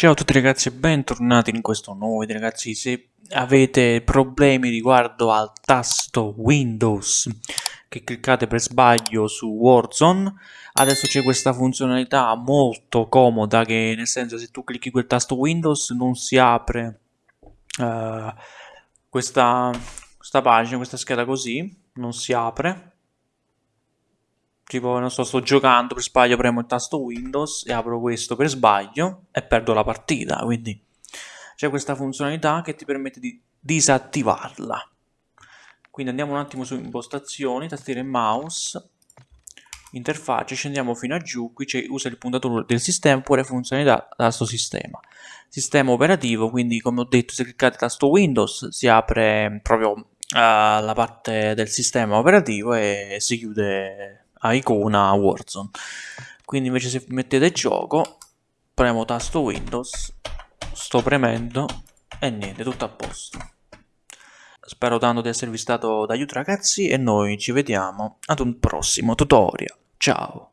Ciao a tutti ragazzi e bentornati in questo nuovo video ragazzi. Se avete problemi riguardo al tasto Windows che cliccate per sbaglio su Warzone adesso c'è questa funzionalità molto comoda che nel senso se tu clicchi quel tasto Windows non si apre uh, questa, questa pagina, questa scheda così non si apre tipo non so sto giocando per sbaglio premo il tasto Windows e apro questo per sbaglio e perdo la partita quindi c'è questa funzionalità che ti permette di disattivarla. Quindi andiamo un attimo su impostazioni tastiera e mouse interfacce scendiamo fino a giù qui usa il puntatore del sistema oppure funzionalità da questo sistema. Sistema operativo quindi come ho detto se cliccate tasto Windows si apre proprio uh, la parte del sistema operativo e si chiude a icona Warzone. Quindi invece se mettete gioco, premo tasto Windows, sto premendo e niente, tutto a posto. Spero tanto di esservi stato d'aiuto ragazzi e noi ci vediamo ad un prossimo tutorial. Ciao!